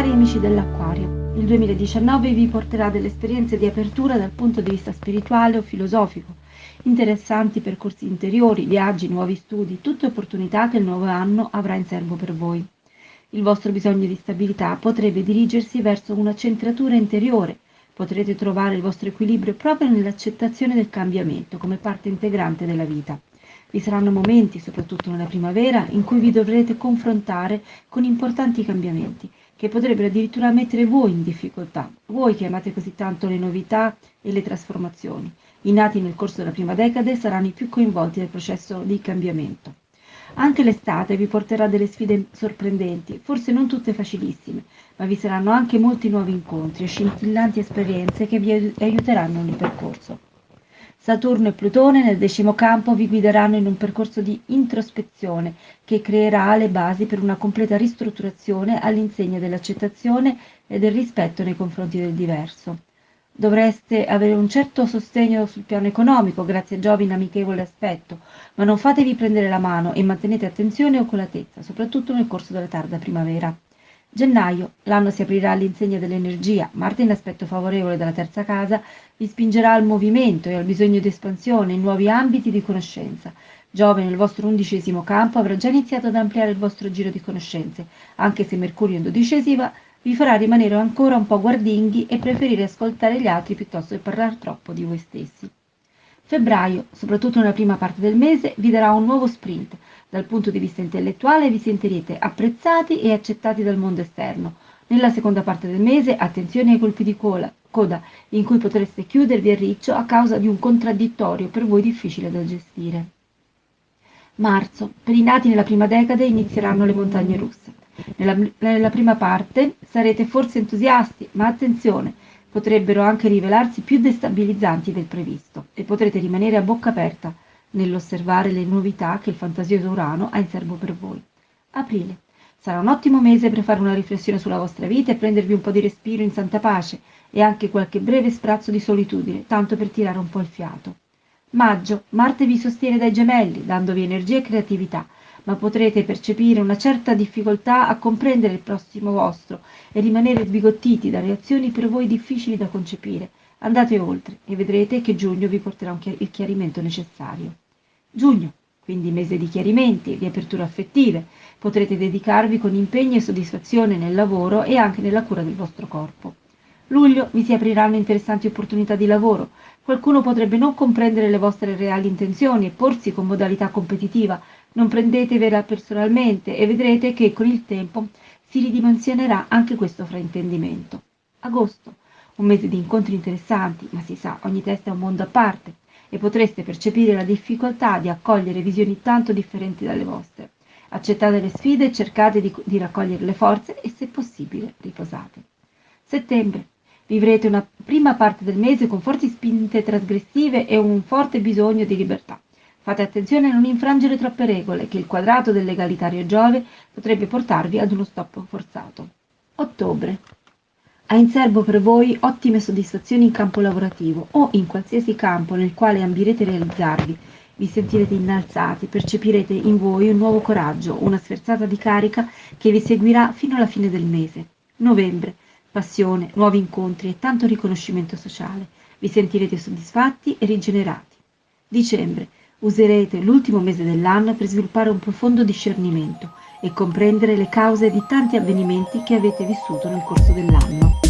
Cari amici dell'Acquario, il 2019 vi porterà delle esperienze di apertura dal punto di vista spirituale o filosofico, interessanti percorsi interiori, viaggi, nuovi studi, tutte opportunità che il nuovo anno avrà in serbo per voi. Il vostro bisogno di stabilità potrebbe dirigersi verso una centratura interiore, potrete trovare il vostro equilibrio proprio nell'accettazione del cambiamento come parte integrante della vita. Vi saranno momenti, soprattutto nella primavera, in cui vi dovrete confrontare con importanti cambiamenti, che potrebbero addirittura mettere voi in difficoltà, voi che amate così tanto le novità e le trasformazioni. I nati nel corso della prima decade saranno i più coinvolti nel processo di cambiamento. Anche l'estate vi porterà delle sfide sorprendenti, forse non tutte facilissime, ma vi saranno anche molti nuovi incontri e scintillanti esperienze che vi aiuteranno nel percorso. Saturno e Plutone nel decimo campo vi guideranno in un percorso di introspezione che creerà le basi per una completa ristrutturazione all'insegna dell'accettazione e del rispetto nei confronti del diverso. Dovreste avere un certo sostegno sul piano economico grazie a Giove in amichevole aspetto, ma non fatevi prendere la mano e mantenete attenzione e oculatezza, soprattutto nel corso della tarda primavera. Gennaio, l'anno si aprirà all'insegna dell'energia, Marte in aspetto favorevole dalla terza casa vi spingerà al movimento e al bisogno di espansione in nuovi ambiti di conoscenza. Giove nel vostro undicesimo campo avrà già iniziato ad ampliare il vostro giro di conoscenze, anche se Mercurio in dodicesima vi farà rimanere ancora un po' guardinghi e preferire ascoltare gli altri piuttosto che parlare troppo di voi stessi. Febbraio, soprattutto nella prima parte del mese, vi darà un nuovo sprint, dal punto di vista intellettuale vi sentirete apprezzati e accettati dal mondo esterno. Nella seconda parte del mese, attenzione ai colpi di cola, coda, in cui potreste chiudervi a riccio a causa di un contraddittorio per voi difficile da gestire. Marzo. Per i nati nella prima decade inizieranno le montagne russe. Nella, nella prima parte sarete forse entusiasti, ma attenzione, potrebbero anche rivelarsi più destabilizzanti del previsto e potrete rimanere a bocca aperta nell'osservare le novità che il fantasioso Urano ha in serbo per voi. Aprile. Sarà un ottimo mese per fare una riflessione sulla vostra vita e prendervi un po' di respiro in santa pace e anche qualche breve sprazzo di solitudine, tanto per tirare un po' il fiato. Maggio. Marte vi sostiene dai gemelli, dandovi energia e creatività, ma potrete percepire una certa difficoltà a comprendere il prossimo vostro e rimanere sbigottiti da reazioni per voi difficili da concepire, Andate oltre e vedrete che giugno vi porterà il chiarimento necessario. Giugno, quindi mese di chiarimenti di aperture affettive, potrete dedicarvi con impegno e soddisfazione nel lavoro e anche nella cura del vostro corpo. Luglio vi si apriranno interessanti opportunità di lavoro. Qualcuno potrebbe non comprendere le vostre reali intenzioni e porsi con modalità competitiva. Non prendetevela personalmente e vedrete che con il tempo si ridimensionerà anche questo fraintendimento. Agosto un mese di incontri interessanti, ma si sa, ogni testa è un mondo a parte e potreste percepire la difficoltà di accogliere visioni tanto differenti dalle vostre. Accettate le sfide cercate di, di raccogliere le forze e, se possibile, riposate. Settembre. Vivrete una prima parte del mese con forti spinte trasgressive e un forte bisogno di libertà. Fate attenzione a non infrangere troppe regole, che il quadrato del legalitario Giove potrebbe portarvi ad uno stop forzato. Ottobre ha in serbo per voi ottime soddisfazioni in campo lavorativo o in qualsiasi campo nel quale ambirete realizzarvi. Vi sentirete innalzati, percepirete in voi un nuovo coraggio, una sferzata di carica che vi seguirà fino alla fine del mese. Novembre. Passione, nuovi incontri e tanto riconoscimento sociale. Vi sentirete soddisfatti e rigenerati. Dicembre. Userete l'ultimo mese dell'anno per sviluppare un profondo discernimento e comprendere le cause di tanti avvenimenti che avete vissuto nel corso dell'anno.